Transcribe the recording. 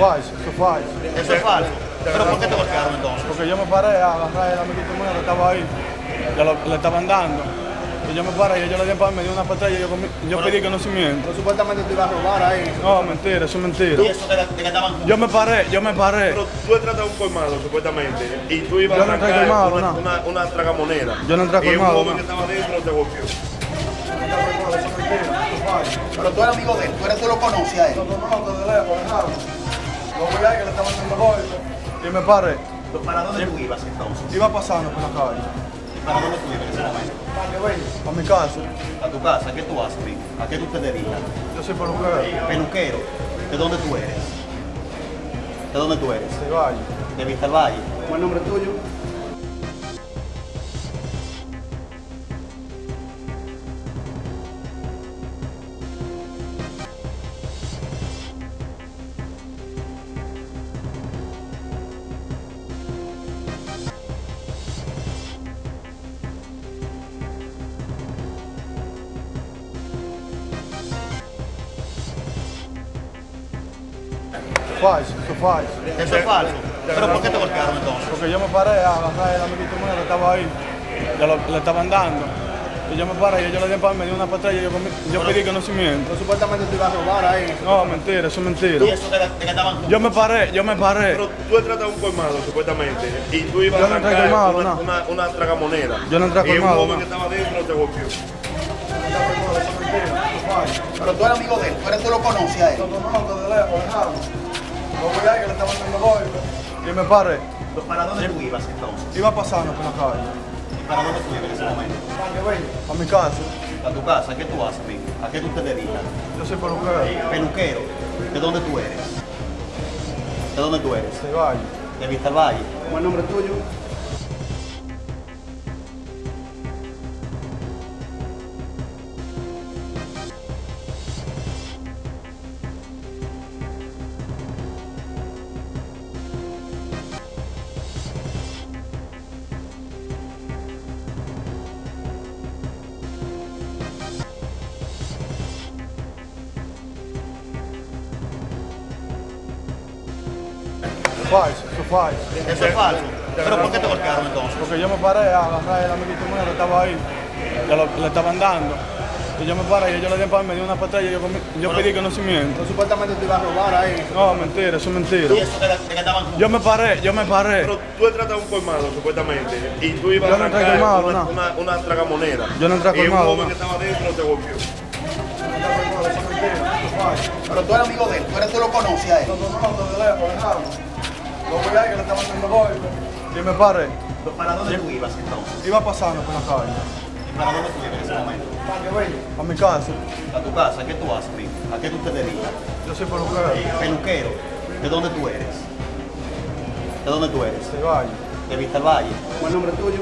falso, eso es falso. Eso es falso. ¿Pero por qué te golpearon entonces? Porque yo me paré a agarrar el amiguito mío que estaba ahí, que lo- le estaban dando. Y yo me paré y ellos le dieron para me dio una patada y yo, comí- yo pedí conocimiento. Supuestamente te iba a robar ahí. No, mentira, eso es mentira. ¿Y eso de, de que estaban Yo me paré, yo me paré. Pero tú entras a un colmado, supuestamente, y tú ibas Yo a no entré arrancar colmado, una, no. una, una tragamoneda. Yo no entré a Y un colmado, joven no. que estaba dentro te golpeó. Pero tú eres amigo de él, tú, eres, tú lo conoces a él. Lo conozco de lejos, dejamos. Lo vi ahí que le estaban dando golpes. Y me paré. ¿Para dónde tú ibas entonces? Iba pasando por la calle. ¿Para dónde tú ibas en ese momento? A mi casa. A tu casa, ¿qué tú haces? ¿A qué tú te dedicas? Yo soy peluquero. Peluquero. ¿De dónde tú eres? ¿De dónde tú eres? De Valle. De Vista al Valle. ¿Cuál es el nombre tuyo? Falso, eso es falso. Eso es falso. ¿Pero por qué te golpearon entonces? Porque yo me paré a agarrar el amiguito mío que estaba ahí, que lo- le estaban dando. Y yo me paré y ellos le dieron para me dio una patada y yo, yo pedí conocimiento. Supuestamente te iba a robar ahí. No, mentira, eso es mentira. ¿Y eso de, de que estaban juntos? Yo me paré, yo me paré. Pero tú entras a un colmado, supuestamente, y tú ibas Yo a no entré a arrancar colmado, una, no. una, una tragamoneda. Yo no entré a Y un colmado, joven no. que estaba dentro te golpeó. Pero tú eres amigo de él, tú, eres, tú lo conoces a él. Lo conozco de lejos, vi ahí que le golpes. Y me paré. ¿Para dónde tú ibas entonces? Iba pasando por la calle. ¿Para dónde tú ibas en ese momento? A mi casa. A tu casa, ¿qué tú haces, Vic? ¿A qué tú te dedicas? Yo soy peluquero. Peluquero. ¿De dónde tú eres? ¿De dónde tú eres? De Valle. De Vista al Valle. ¿Cuál es el nombre tuyo? Falso, eso es falso. Eso es falso. ¿Pero por qué te golpearon entonces? Porque yo me paré a agarrar el amiguito mío que estaba ahí, que lo- le estaban dando. Y yo me paré y ellos le dieron para me dio una patada y yo, yo pedí conocimiento. Supuestamente te iba a robar ahí. No, mentira, eso es mentira. ¿Y eso de, de que estaban juntos? Yo me paré, yo me paré. Pero tú entras a un colmado, supuestamente, y tú ibas Yo a no arrancar colmado, una, no. una, una tragamoneda. Yo no entré a Y un colmado, joven no. que estaba dentro te golpeó. Pero tú eres amigo de él, tú, eres, tú lo conoces a él. Lo conozco de lejos, dejamos. Lo que. Y me paré. ¿Para dónde tú ibas entonces? Iba pasando por la calle. ¿Para dónde tú ibas en ese momento? A mi casa. A tu casa, ¿qué tú haces? ¿A qué tú te dedicas? Yo soy peluquero. Peluquero. ¿De dónde tú eres? ¿De dónde tú eres? De Valle. De Vista al Valle. ¿Cuál es nombre tuyo?